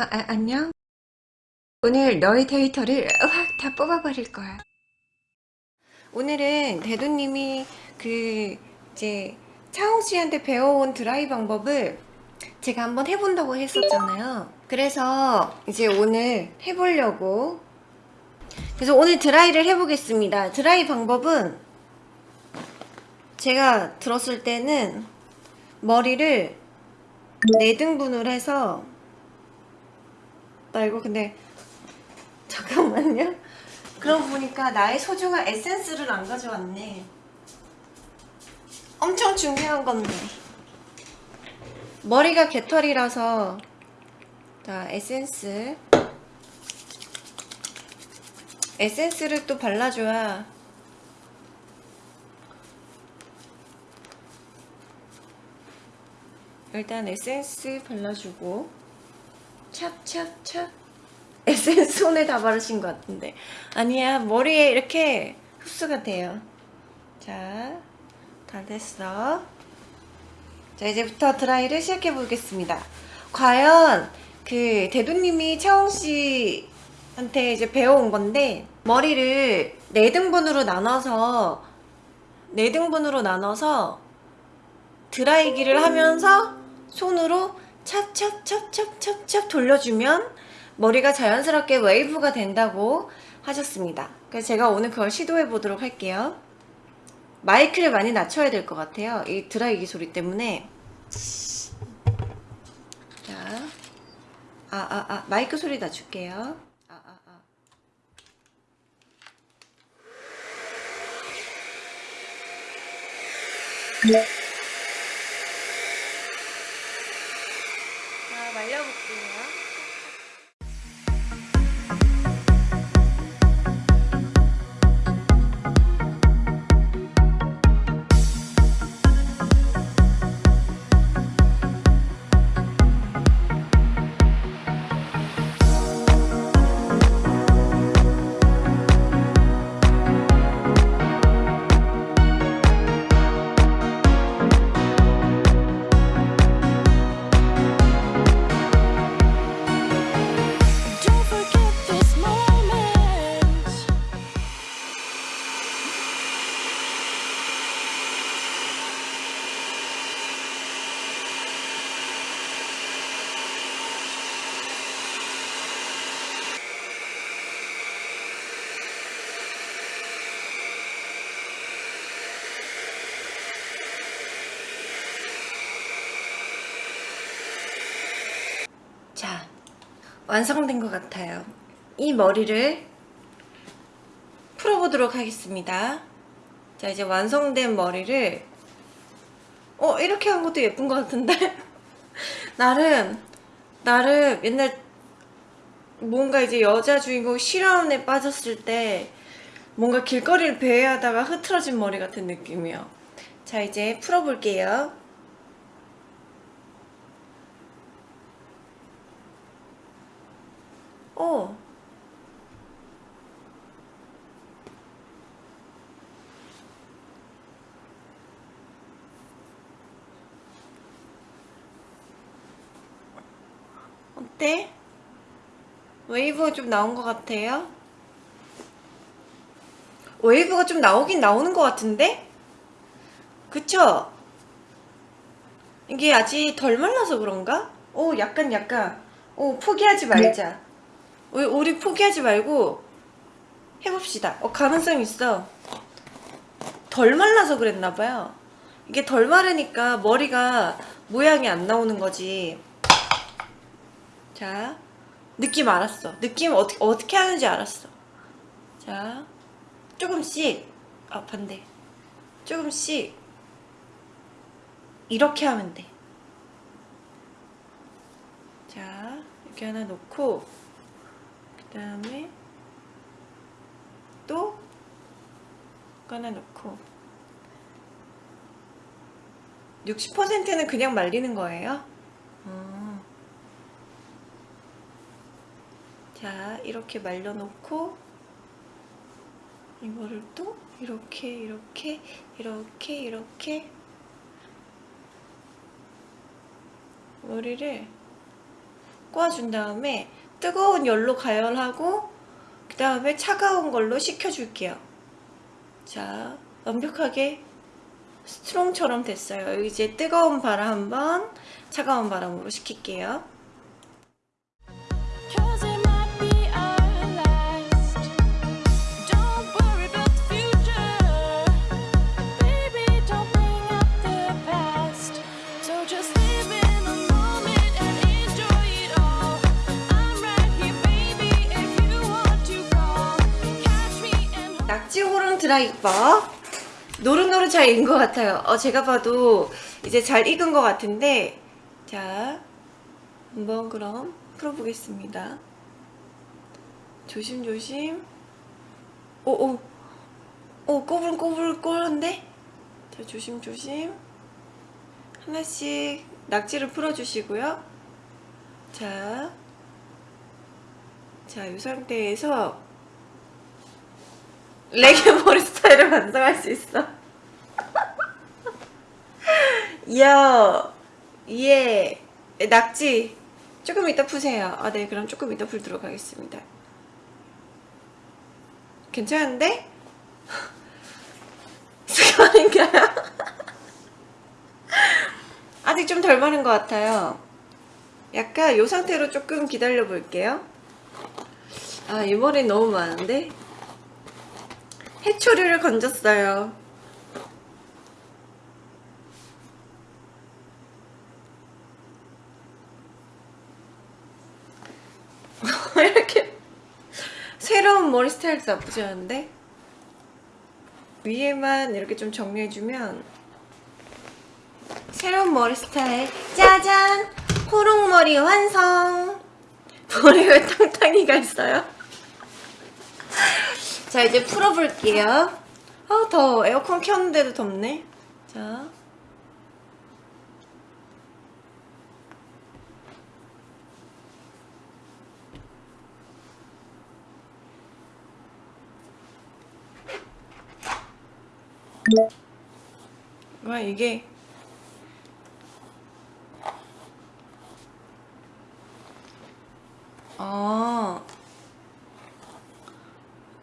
아, 아, 안녕? 오늘 너의 데이터를 확 다 뽑아버릴 거야. 오늘은 대도님이 그 이제 차홍 씨한테 배워온 드라이 방법을 제가 한번 해본다고 했었잖아요. 그래서 이제 오늘 해보려고 그래서 오늘 드라이를 해보겠습니다. 드라이 방법은 제가 들었을 때는 머리를 4등분을 해서 나 이거 근데 잠깐만요. 그러고 보니까 나의 소중한 에센스를 안 가져왔네. 엄청 중요한 건데. 머리가 개털이라서. 자 에센스. 에센스를 또 발라줘야. 일단 에센스 발라주고 찹찹찹. 에센스 손에 다 바르신 것 같은데. 아니야 머리에 이렇게 흡수가 돼요. 자 다 됐어. 자 이제부터 드라이를 시작해 보겠습니다. 과연 그 대두님이 차홍씨한테 이제 배워온 건데 머리를 4등분으로 나눠서 4등분으로 나눠서 드라이기를 하면서 손으로 찹찹찹찹찹찹 돌려주면 머리가 자연스럽게 웨이브가 된다고 하셨습니다. 그래서 제가 오늘 그걸 시도해 보도록 할게요. 마이크를 많이 낮춰야 될 것 같아요. 이 드라이기 소리 때문에. 자, 아, 아, 아, 마이크 소리 낮출게요. 아, 아, 아. 자, 말려볼게요 완성된 것 같아요. 이 머리를 풀어보도록 하겠습니다. 자, 이제 완성된 머리를 어, 이렇게 한 것도 예쁜 것 같은데? 나름, 나름 옛날 뭔가 이제 여자 주인공 실화원에 빠졌을 때 뭔가 길거리를 배회하다가 흐트러진 머리 같은 느낌이요. 자, 이제 풀어볼게요. 어. 어때? 웨이브가 좀 나온 것 같아요? 웨이브가 좀 나오긴 나오는 것 같은데? 그쵸? 이게 아직 덜 말라서 그런가? 오 약간 약간 오 포기하지 말자 우리, 포기하지 말고 해봅시다. 어 가능성 있어. 덜 말라서 그랬나봐요. 이게 덜 마르니까 머리가 모양이 안 나오는 거지. 자 느낌 알았어. 느낌 어떻게, 어떻게 하는지 알았어. 자 조금씩. 아 반대. 조금씩. 이렇게 하면 돼. 자, 이렇게 하나 놓고 그 다음에 또 이거 하나 놓고 60%는 그냥 말리는 거예요? 어. 자, 이렇게 말려놓고 이거를 또 이렇게 이렇게 이렇게 이렇게 머리를 꼬아준 다음에 뜨거운 열로 가열하고 그 다음에 차가운 걸로 식혀줄게요. 자, 완벽하게 스트롱처럼 됐어요. 이제 뜨거운 바람 한번 차가운 바람으로 식힐게요. 드라이버. 노릇노릇 잘 익은 것 같아요. 어, 제가 봐도 이제 잘 익은 것 같은데. 자 한번 그럼 풀어보겠습니다. 조심조심. 오오. 오 꼬불꼬불꼬불한데? 자 조심조심. 하나씩 낙지를 풀어주시고요. 자, 자, 이 상태에서 레게 머리 스타일을 완성할 수 있어. 이야, 예, 낙지 조금 이따 푸세요. 아, 네, 그럼 조금 이따 풀도록 하겠습니다. 괜찮은데? 습관인가요? 아직 좀 덜 마른 것 같아요. 약간 이 상태로 조금 기다려 볼게요. 아, 이 머리 너무 많은데? 해초리를 건졌어요. 이렇게 새로운 머리 스타일도 나쁘지 않은데? 위에만 이렇게 좀 정리해주면 새로운 머리 스타일 짜잔! 호롱머리 완성! 머리 왜 탕탕이가 있어요? 자 이제 풀어볼게요. 아 더워 에어컨 켰는데도 덥네. 자. 와 이게? 아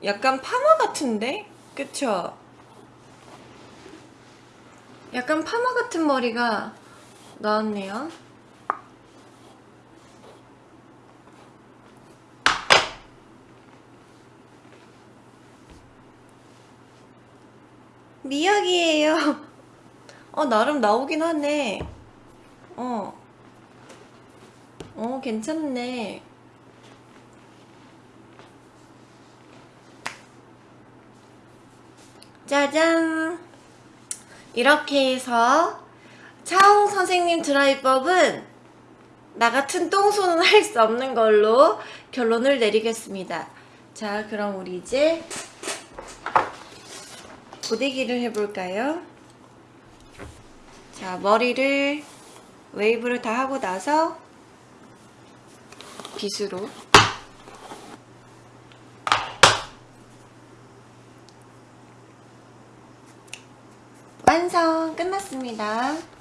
약간 파마 같은데? 그쵸? 약간 파마 같은 머리가 나왔네요. 미역이에요. 어, 나름 나오긴 하네. 어. 어, 괜찮네. 짜잔! 이렇게 해서 차홍 선생님 드라이법은 나 같은 똥손은 할 수 없는 걸로 결론을 내리겠습니다. 자, 그럼 우리 이제 고데기를 해볼까요? 자, 머리를 웨이브를 다 하고 나서 빗으로 완성 끝났습니다.